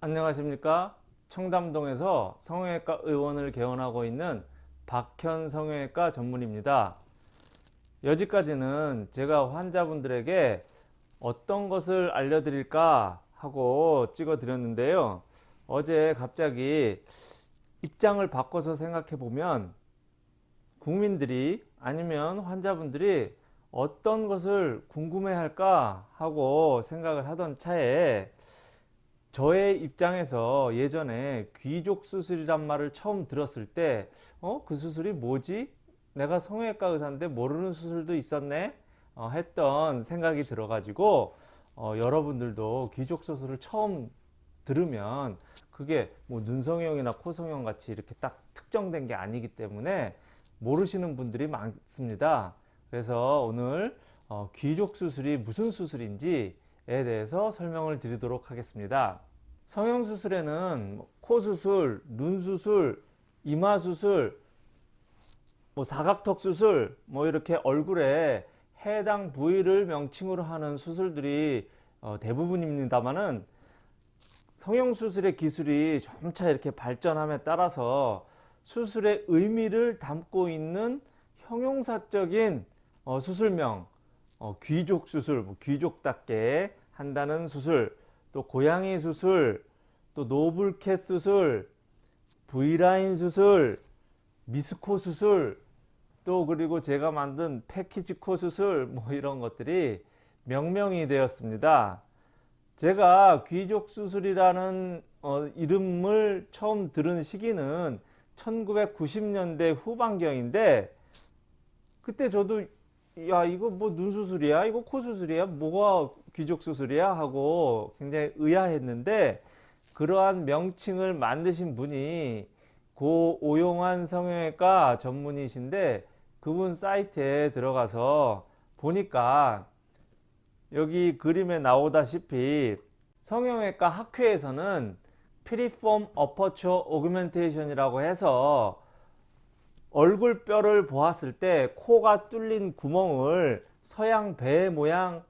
안녕하십니까? 청담동에서 성형외과 의원을 개원하고 있는 박현 성형외과 전문입니다. 여지까지는 제가 환자분들에게 어떤 것을 알려드릴까 하고 찍어 드렸는데요. 어제 갑자기 입장을 바꿔서 생각해 보면 국민들이 아니면 환자분들이 어떤 것을 궁금해 할까 하고 생각을 하던 차에 저의 입장에서 예전에 귀족 수술이란 말을 처음 들었을 때 어? 그 수술이 뭐지? 내가 성형외과 의사인데 모르는 수술도 있었네? 어, 했던 생각이 들어 가지고 어, 여러분들도 귀족 수술을 처음 들으면 그게 뭐 눈성형이나 코성형 같이 이렇게 딱 특정된 게 아니기 때문에 모르시는 분들이 많습니다 그래서 오늘 어, 귀족 수술이 무슨 수술인지에 대해서 설명을 드리도록 하겠습니다 성형수술에는 뭐 코수술, 눈수술, 이마수술, 뭐 사각턱 수술, 뭐 이렇게 얼굴에 해당 부위를 명칭으로 하는 수술들이 어, 대부분입니다만은 성형수술의 기술이 점차 이렇게 발전함에 따라서 수술의 의미를 담고 있는 형용사적인 어, 수술명 어, 귀족 수술, 뭐 귀족답게 한다는 수술 또 고양이 수술, 또 노블캣 수술, V라인 수술, 미스코 수술, 또 그리고 제가 만든 패키지코 수술 뭐 이런 것들이 명명이 되었습니다. 제가 귀족 수술이라는 어, 이름을 처음 들은 시기는 1990년대 후반경인데 그때 저도 야 이거 뭐 눈 수술이야 이거 코 수술이야 뭐가 귀족 수술이야? 하고 굉장히 의아했는데 그러한 명칭을 만드신 분이 고 오용환 성형외과 전문의신데 그분 사이트에 들어가서 보니까 여기 그림에 나오다시피 성형외과 학회에서는 piriform aperture augmentation이라고 해서 얼굴뼈를 보았을 때 코가 뚫린 구멍을 서양 배 모양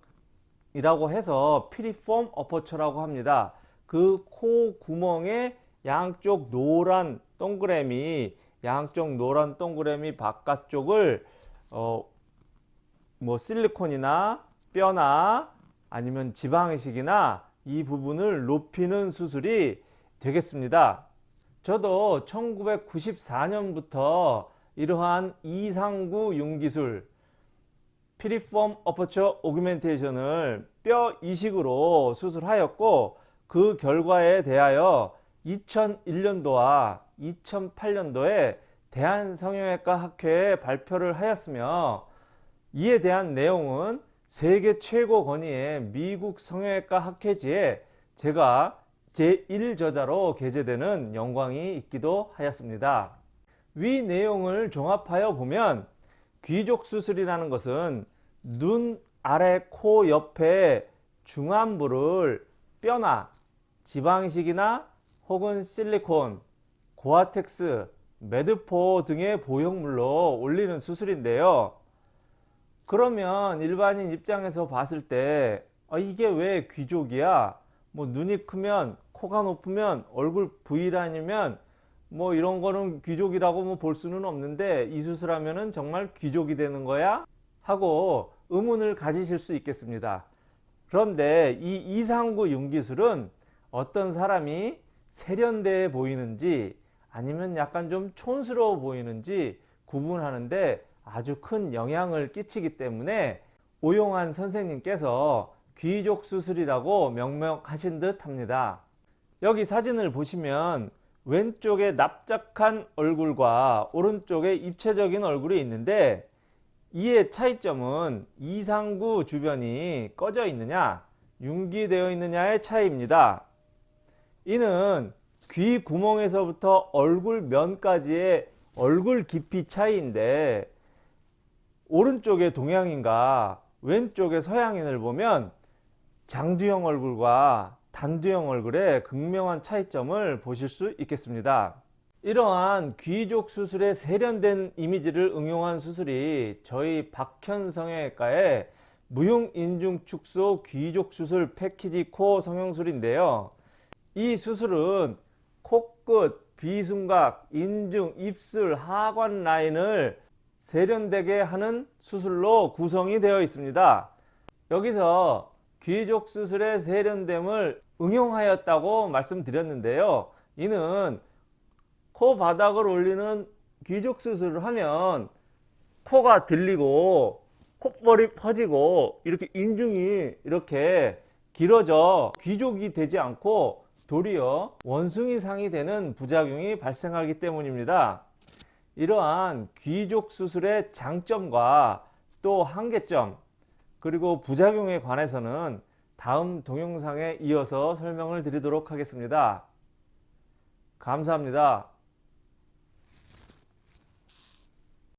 이라고 해서 piriform aperture라고 합니다. 그 코 구멍에 양쪽 노란 동그라미 양쪽 노란 동그라미 바깥쪽을 어, 뭐 실리콘이나 뼈나 아니면 지방이식이나 이 부분을 높이는 수술이 되겠습니다. 저도 1994년부터 이러한 이상구 융기술 피리폼 어퍼처 오그멘테이션을 뼈 이식으로 수술하였고 그 결과에 대하여 2001년도와 2008년도에 대한성형외과 학회에 발표를 하였으며 이에 대한 내용은 세계 최고 권위의 미국 성형외과 학회지에 제가 제1저자로 게재되는 영광이 있기도 하였습니다. 위 내용을 종합하여 보면 귀족 수술이라는 것은 눈 아래 코 옆에 중안부를 뼈나 지방식이나 혹은 실리콘, 고아텍스, 매드포 등의 보형물로 올리는 수술인데요. 그러면 일반인 입장에서 봤을 때 아, 이게 왜 귀족이야? 뭐 눈이 크면 코가 높으면 얼굴 V라인이면 뭐 이런 거는 귀족이라고 뭐 볼 수는 없는데 이 수술 하면은 정말 귀족이 되는 거야? 하고 의문을 가지실 수 있겠습니다. 그런데 이 이상구 융기술은 어떤 사람이 세련돼 보이는지 아니면 약간 좀 촌스러워 보이는지 구분하는데 아주 큰 영향을 끼치기 때문에 오용환 선생님께서 귀족 수술이라고 명명하신 듯 합니다. 여기 사진을 보시면 왼쪽에 납작한 얼굴과 오른쪽에 입체적인 얼굴이 있는데 이의 차이점은 이상구 주변이 꺼져 있느냐 융기되어 있느냐의 차이입니다. 이는 귀 구멍에서부터 얼굴 면까지의 얼굴 깊이 차이인데 오른쪽의 동양인과 왼쪽의 서양인을 보면 장두형 얼굴과 단두형 얼굴의 극명한 차이점을 보실 수 있겠습니다. 이러한 귀족 수술의 세련된 이미지를 응용한 수술이 저희 박현 성형외과의 무용 인중 축소 귀족 수술 패키지 코 성형술인데요. 이 수술은 코끝, 비순각, 인중, 입술, 하관 라인을 세련되게 하는 수술로 구성이 되어 있습니다. 여기서 귀족 수술의 세련됨을 응용하였다고 말씀드렸는데요. 이는 코 바닥을 올리는 귀족 수술을 하면 코가 들리고 콧볼이 퍼지고 이렇게 인중이 이렇게 길어져 귀족이 되지 않고 도리어 원숭이상이 되는 부작용이 발생하기 때문입니다. 이러한 귀족 수술의 장점과 또 한계점 그리고 부작용에 관해서는 다음 동영상에 이어서 설명을 드리도록 하겠습니다. 감사합니다.